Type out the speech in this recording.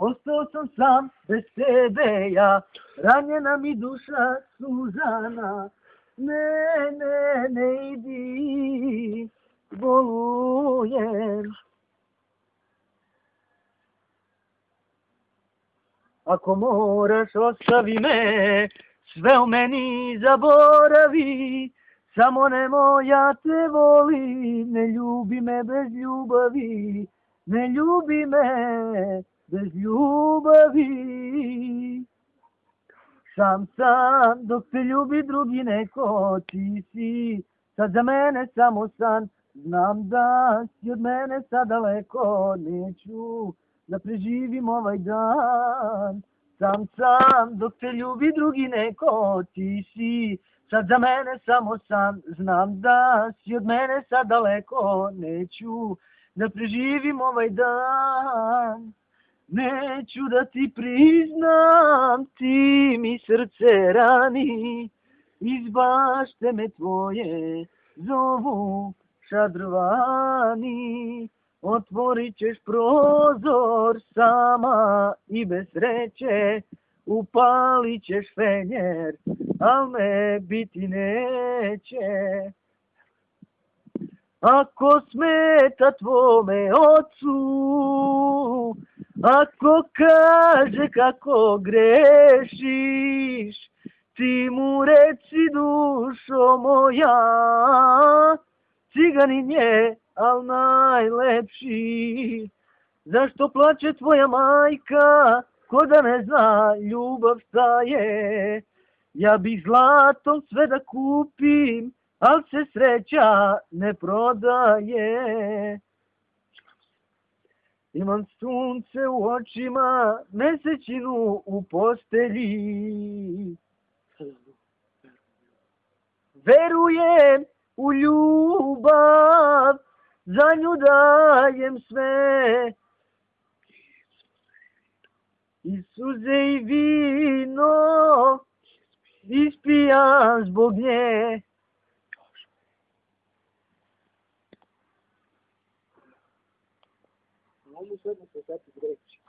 Ostao sam sam, bez tebe ja, ranjena mi duša sužana. Ne, ne, ne idi, bolujem. Ako moraš, ostavi me, sve u meni zaboravi. Samo nemoj, ja te volim, ne ljubi me bez ljubavi. Ne ljubi me bez ljubavi. Sam sam, dok te ljubi drugi neko, ti si sad za mene samo san. Znam da si od mene sad daleko, neću da preživim ovaj dan. Sam sam, dok te ljubi drugi neko, ti si sad za mene samo san. Znam da si od mene sad daleko, neću da preživim ovaj dan. Neću da ti priznam, ti mi srce rani, iz bašte me tvoje zovu šadrvani. Otvorit ćeš prozor sama i bez sreće, upalit ćeš fenjer, al me biti neće. Ako smeta tvome ocu, ako kaže kako grešiš, ti mu reci dušo moja, ciganin je, al najlepši. Zašto plače tvoja majka, ko da ne zna ljubav šta je? Ja bih zlatom sve da kupim, al se sreća ne prodaje. Imam sunce u očima, mesečinu u postelji. Verujem u ljubav, za nju dajem sve. I suze i vino, ispijam zbog nje. Mogu sve da se sad reći.